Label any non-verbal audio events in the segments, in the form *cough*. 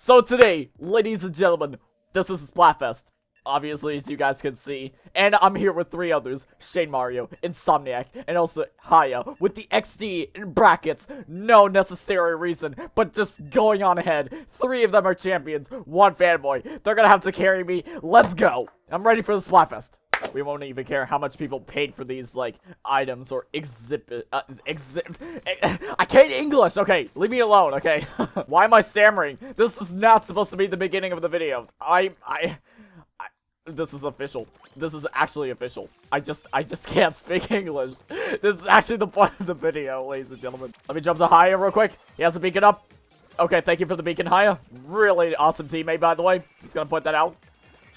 So today, ladies and gentlemen, this is Splatfest. Obviously, as you guys can see. And I'm here with three others. Shane Mario, Insomniac, and also Haya. With the XD in brackets. No necessary reason, but just going on ahead. Three of them are champions. One fanboy. They're gonna have to carry me. Let's go. I'm ready for the Splatfest. We won't even care how much people paid for these, like, items or exhibit, uh, exhibit, *laughs* I can't English, okay, leave me alone, okay? *laughs* Why am I stammering? This is not supposed to be the beginning of the video. I, I, I, this is official. This is actually official. I just, I just can't speak *laughs* English. This is actually the point of the video, ladies and gentlemen. Let me jump to Haya real quick. He has a beacon up. Okay, thank you for the beacon, Haya. Really awesome teammate, by the way. Just gonna point that out.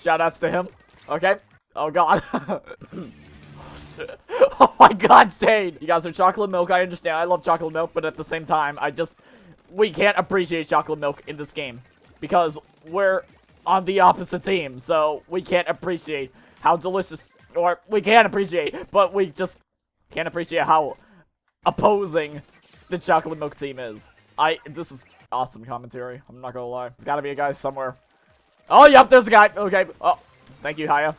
Shoutouts to him. Okay. Oh god. *laughs* oh my god, Shane! You guys are chocolate milk, I understand. I love chocolate milk, but at the same time, I just... We can't appreciate chocolate milk in this game. Because we're on the opposite team, so we can't appreciate how delicious... Or, we can appreciate, but we just can't appreciate how opposing the chocolate milk team is. I... This is awesome commentary. I'm not gonna lie. There's gotta be a guy somewhere. Oh, yep, there's a guy. Okay. Oh, thank you, Haya.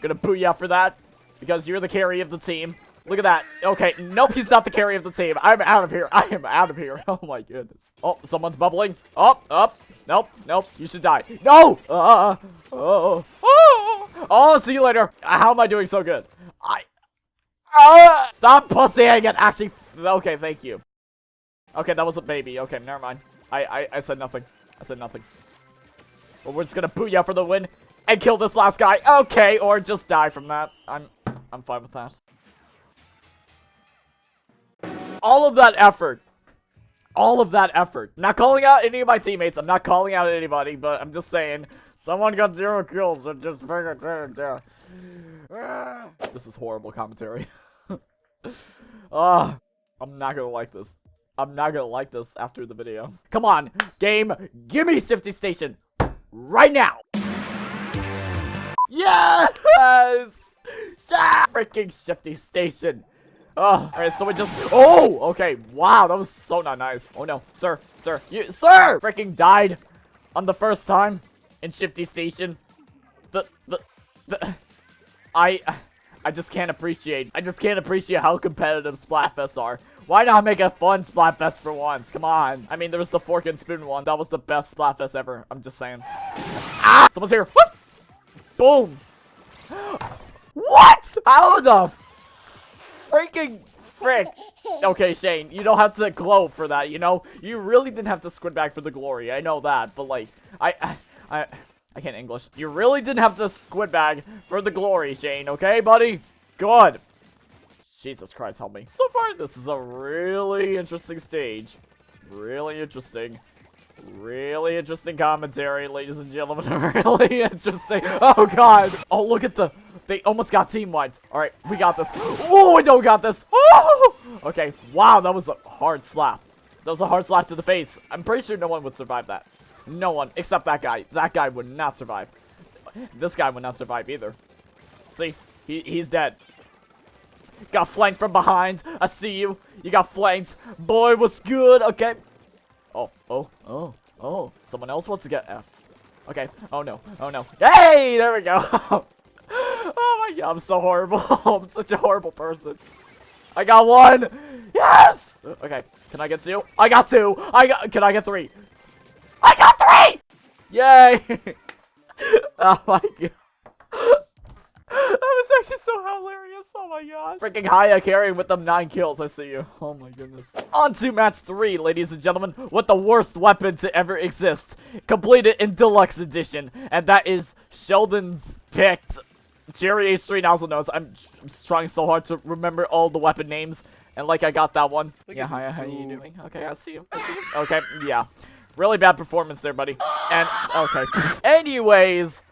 Gonna boo you for that. Because you're the carry of the team. Look at that. Okay, nope, he's not the carry of the team. I'm out of here. *laughs* I am out of here. *laughs* Oh my goodness. Oh, someone's bubbling. Up, oh, up. Nope, nope. You should die. No! Uh, oh, oh, oh, see you later. How am I doing so good? I... Uh, stop pussying it. Actually, okay, thank you. Okay, that was a baby. Okay, never mind. I, I, I said nothing. I said nothing. Well, we're just gonna boot you for the win and kill this last guy. Okay, or just die from that. I'm I'm fine with that. All of that effort. All of that effort. Not calling out any of my teammates. I'm not calling out anybody, but I'm just saying. Someone got zero kills and just there. This is horrible commentary. *laughs* Ah, I'm not gonna like this. I'm not gonna like this after the video. Come on, game, give me Shifty Station right now. Yes! Freaking shifty station. Oh, alright, so we just- Oh! Okay, wow, that was so not nice. Oh no, sir, sir, you- Sir! Freaking died on the first time in shifty station. The- the- the- I- I just can't appreciate- I just can't appreciate how competitive Splatfests are. Why not make a fun Splatfest for once? Come on. I mean, there was the fork and spoon one. That was the best Splatfest ever. I'm just saying. Ah! Someone's here. What? Boom! What? How the freaking frick? Okay, Shane, you don't have to glow for that, you know? You really didn't have to squid back for the glory, I know that, but like, I, I, I can't English. You really didn't have to squid bag for the glory, Shane, okay, buddy? Good. Jesus Christ, help me. So far, this is a really interesting stage. Really interesting. Really interesting commentary, ladies and gentlemen. *laughs* really interesting. Oh, God. Oh, look at the... They almost got team wiped. All right, we got this. Oh, we don't got this. Oh! Okay, wow, that was a hard slap. That was a hard slap to the face. I'm pretty sure no one would survive that. No one, except that guy. That guy would not survive. This guy would not survive either. See? He, he's dead. Got flanked from behind. I see you. You got flanked. Boy, what's good? Okay. Oh, oh, oh, oh. Someone else wants to get effed. Okay. Oh, no. Oh, no. Hey! There we go. *laughs* oh, my God. I'm so horrible. *laughs* I'm such a horrible person. I got one. Yes! Okay. Can I get two? I got two. I got... Can I get three? I got three! Yay! *laughs* oh, my God actually so hilarious. Oh my god. Freaking Haya carrying with them nine kills. I see you. Oh my goodness. On to match three, ladies and gentlemen, with the worst weapon to ever exist. Completed in deluxe edition. And that is Sheldon's picked Cherry H3 nozzle nose. I'm, I'm trying so hard to remember all the weapon names. And like I got that one. Look yeah, Haya, how are you doing? Okay, I see you. I see you. Okay, yeah. Really bad performance there, buddy. And, okay. *laughs* Anyways,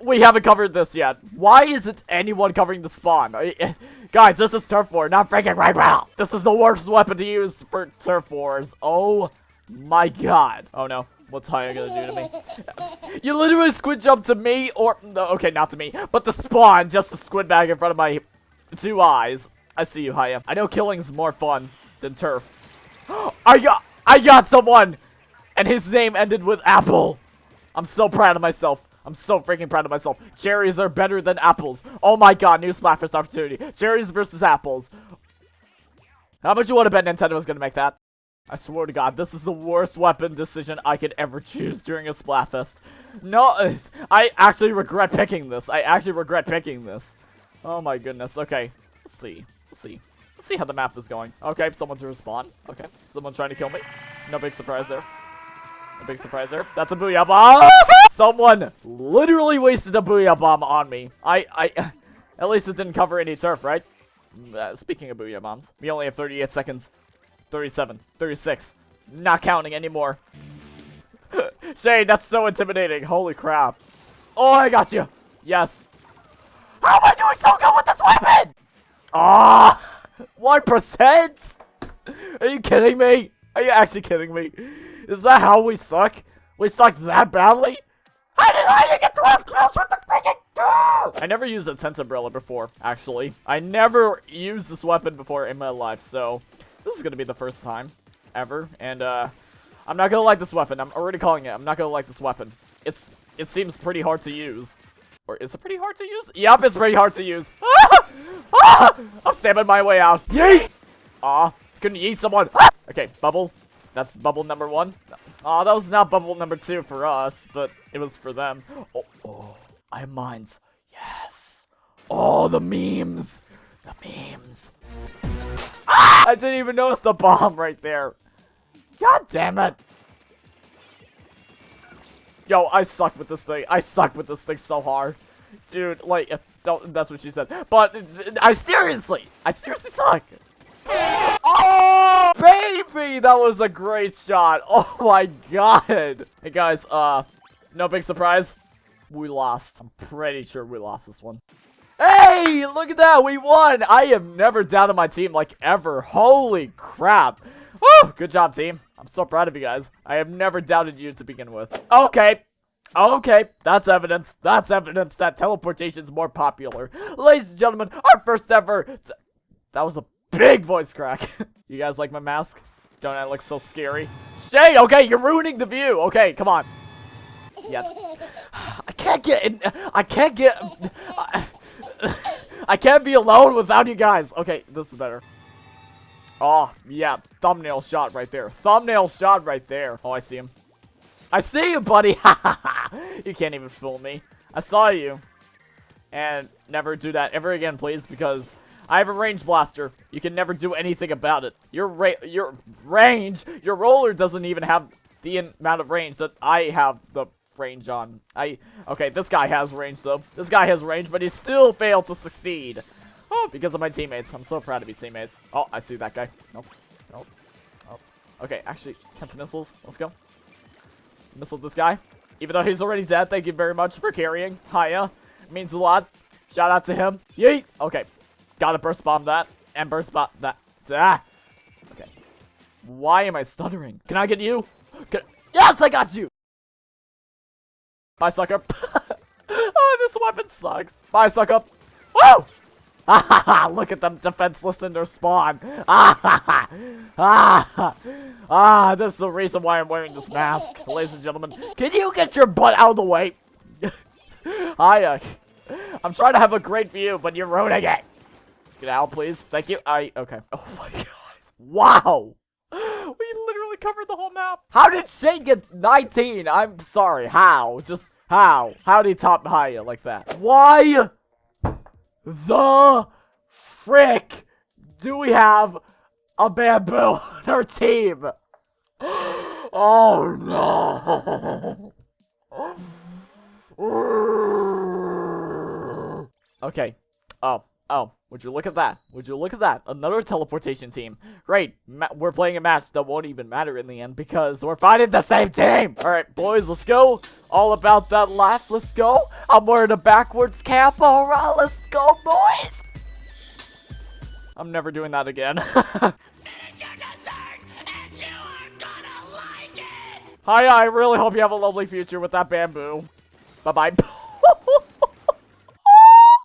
we haven't covered this yet. Why isn't anyone covering the spawn? *laughs* Guys, this is Turf War, not freaking right now. This is the worst weapon to use for Turf Wars. Oh my god. Oh no. What's Haya gonna do to me? *laughs* you literally squid jump to me, or... no, Okay, not to me, but the spawn, just the squid bag in front of my two eyes. I see you, Haya. I know killing's more fun than Turf. *gasps* I got... I got someone! and his name ended with apple. I'm so proud of myself. I'm so freaking proud of myself. Cherries are better than apples. Oh my god, new Splatfest opportunity. Cherries versus apples. How much you want to bet Nintendo is going to make that? I swear to god, this is the worst weapon decision I could ever choose during a Splatfest. No, *laughs* I actually regret picking this. I actually regret picking this. Oh my goodness. Okay, let's see. Let's see. Let's see how the map is going. Okay, someone's respawn. Okay, someone trying to kill me. No big surprise there. No big surprise there. That's a booyah bomb. *laughs* Someone literally wasted a booyah bomb on me. I, I, *laughs* at least it didn't cover any turf, right? Uh, speaking of booyah bombs, we only have 38 seconds. 37, 36. Not counting anymore. *laughs* Shane, that's so intimidating. Holy crap. Oh, I got you. Yes. How am I doing so good with this weapon? Ah, *laughs* one percent? Are you kidding me? Are you actually kidding me? Is that how we suck? We suck that badly? How did I get 12 kills with the freaking I never used a sense umbrella before, actually. I never used this weapon before in my life, so this is gonna be the first time ever. And uh, I'm not gonna like this weapon. I'm already calling it. I'm not gonna like this weapon. It's it seems pretty hard to use. Or is it pretty hard to use? Yep, it's pretty hard to use. Ah! *laughs* Ah! I'm stabbing my way out. Yeet! Aw, couldn't yeet someone. Ah! Okay, bubble. That's bubble number one. Aw, that was not bubble number two for us, but it was for them. Oh, oh, I have mines. Yes. Oh, the memes. The memes. Ah! I didn't even notice the bomb right there. God damn it. Yo, I suck with this thing. I suck with this thing so hard. Dude, like, don't, that's what she said. But, I seriously, I seriously suck. Oh, baby! That was a great shot. *laughs* Oh my god. Hey guys, uh, no big surprise. We lost. I'm pretty sure we lost this one. Hey, look at that. We won. I am never down on my team like ever. Holy crap. Woo, good job, team. I'm so proud of you guys. I have never doubted you to begin with. Okay. Okay, that's evidence. That's evidence that teleportation is more popular. Ladies and gentlemen, our first ever... That was a big voice crack. *laughs* you guys like my mask? Don't I look so scary? Shade, okay, you're ruining the view. Okay, come on. Yes. *sighs* I can't get in. I can't get. I, *sighs* I can't be alone without you guys. Okay, this is better. Oh, yeah. Thumbnail shot right there. Thumbnail shot right there. Oh, I see him. I see you, buddy. Ha ha ha! You can't even fool me. I saw you. And never do that ever again, please, because I have a range blaster. You can never do anything about it. Your ra your range, your roller doesn't even have the amount of range that I have the range on. I okay, this guy has range though. This guy has range, but he still failed to succeed. Oh, because of my teammates. I'm so proud of you, teammates. Oh, I see that guy. Nope. Nope. Nope. Okay, actually, Tenta Missiles. Let's go. Missile this guy. Even though he's already dead, thank you very much for carrying. Hiya. Means a lot. Shout out to him. Yeet! Okay. Gotta burst bomb that. And burst bomb that. Ah! Okay. Why am I stuttering? Can I get you? Can yes, I got you! Bye, sucker. *laughs* oh, this weapon sucks. Bye, sucker. Woo! *laughs* Look at them defenseless in their spawn. ah, *laughs* ah, this is the reason why I'm wearing this mask, ladies and gentlemen. Can you get your butt out of the way? Hiya. I'm trying to have a great view, but you're ruining it. Get out, please. Thank you. I, okay. Oh my god. Wow. We literally covered the whole map. How did Shane get 19? I'm sorry. How? Just how? How did he top Hiya like that? Why the frick do we have a bamboo on our team? *gasps* Oh no. *laughs* okay. Oh. Oh, would you look at that? Would you look at that? Another teleportation team. Ma we're playing a match that won't even matter in the end because we're fighting the same team. All right, boys, let's go. All about that life. Let's go. I'm wearing a backwards cap. All right, let's go, boys. I'm never doing that again. *laughs* Hi, I really hope you have a lovely future with that bamboo. Bye-bye. *laughs*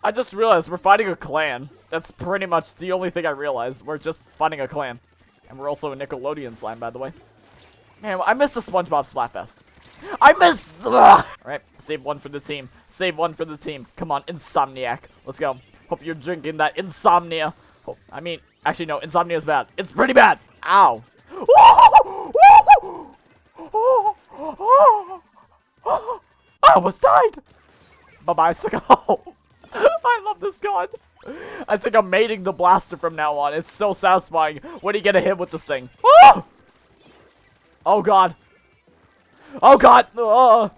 I just realized we're fighting a clan. That's pretty much the only thing I realized. We're just fighting a clan. And we're also a Nickelodeon slime, by the way. Man, I miss the SpongeBob Splatfest. I miss. *laughs* All right, save one for the team. Save one for the team. Come on, Insomniac. Let's go. Hope you're drinking that insomnia. Oh, I mean, actually, no, insomnia is bad. It's pretty bad. Ow. *laughs* I almost died. Bye bye, Sicko. *laughs* I love this gun. I think I'm mating the blaster from now on. It's so satisfying when you get a hit with this thing. Oh, *gasps* oh god. Oh god. Oh.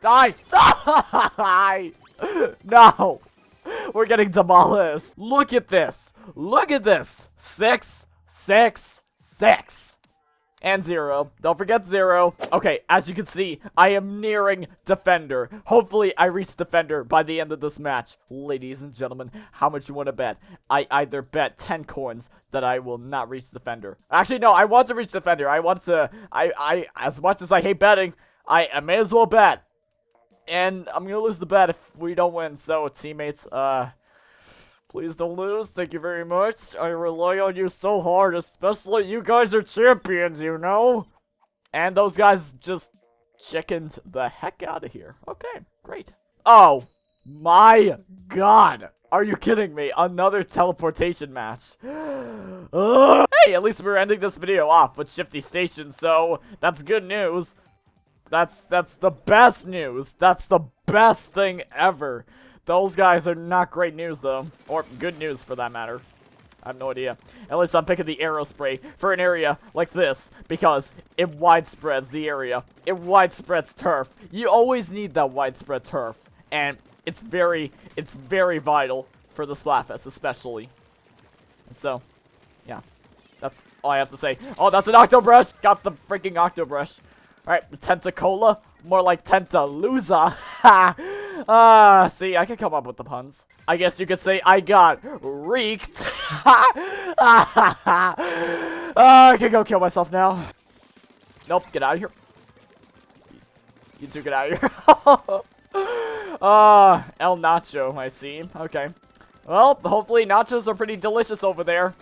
Die. Die. *laughs* no. We're getting demolished. Look at this. Look at this. Six, six, six. And zero. Don't forget zero. Okay, as you can see, I am nearing Defender. Hopefully, I reach Defender by the end of this match. Ladies and gentlemen, how much you want to bet? I either bet 10 coins that I will not reach Defender. Actually, no, I want to reach Defender. I want to... I, I, as much as I hate betting, I, I may as well bet. And I'm gonna lose the bet if we don't win. So, teammates, uh... Please don't lose. Thank you very much. I rely on you so hard, especially you guys are champions, you know? And those guys just chickened the heck out of here. Okay, great. Oh, my God. Are you kidding me? Another teleportation match. *gasps* hey, at least we're ending this video off with Shifty Station, so that's good news. That's that's the best news. That's the best thing ever. Those guys are not great news, though. Or good news, for that matter. I have no idea. At least I'm picking the Aerospray for an area like this because it widespreads the area. It widespreads turf. You always need that widespread turf. And it's very, it's very vital for the Splatfest especially. And so, yeah. That's all I have to say. Oh, that's an Octobrush! Got the freaking Octobrush. Alright, Tentacola. More like Tentaluza. *laughs* Ha! *laughs* Ah, uh, see, I can come up with the puns. I guess you could say I got reeked. uh, *laughs* I can go kill myself now. Nope, get out of here. You two get out of here. *laughs* Ah, uh, El Nacho, I see. Okay. Well, hopefully nachos are pretty delicious over there.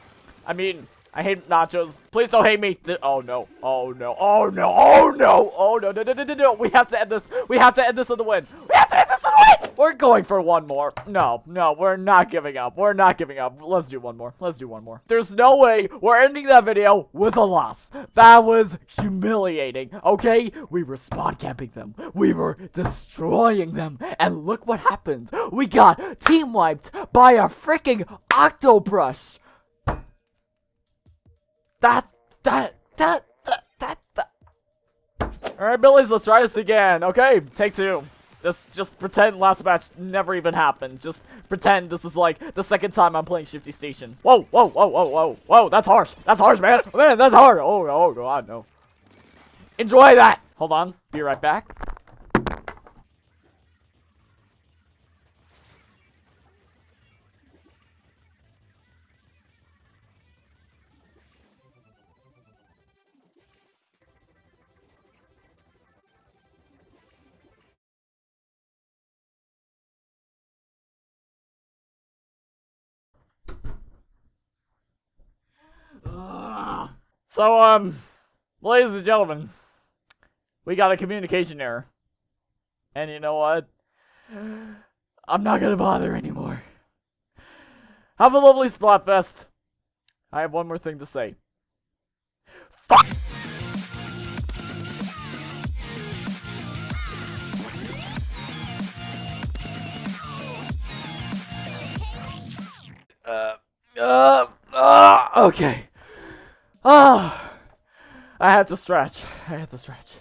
I mean, I hate nachos. Please don't hate me. Oh no. Oh no. Oh no. Oh no. Oh no. No, no, no, no, no. We have to end this. We have to end this on the win. We have to end this on the win. We're going for one more. No, no, we're not giving up. We're not giving up. Let's do one more. Let's do one more. There's no way we're ending that video with a loss. That was humiliating. Okay? We were spawn camping them. We were destroying them. And look what happened. We got team wiped by a freaking Octobrush. That, that, that, that, that, that. Alright, Billies, let's try this again. Okay, take two. Just, just pretend last match never even happened. Just pretend this is like the second time I'm playing Shifty Station. Whoa, whoa, whoa, whoa, whoa, whoa, that's harsh. That's harsh, man. Man, that's hard. Oh, oh, oh God, no. Enjoy that. Hold on. Be right back. So, um, ladies and gentlemen, we got a communication error. And you know what? I'm not gonna bother anymore. Have a lovely Splatfest. I have one more thing to say. Fuck! Uh, uh, uh, okay. Oh, I had to stretch. I had to stretch.